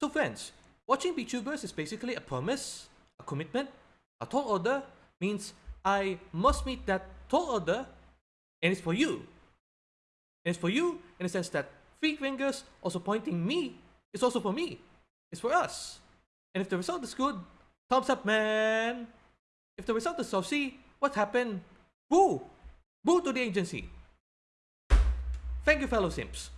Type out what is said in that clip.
So friends, watching VTubers is basically a promise, a commitment, a tall order means I must meet that tall order and it's for you. And it's for you in the sense that three fingers also pointing me is also for me. It's for us. And if the result is good, thumbs up man. If the result is saucy, what happened? Boo! Boo to the agency. Thank you fellow simps.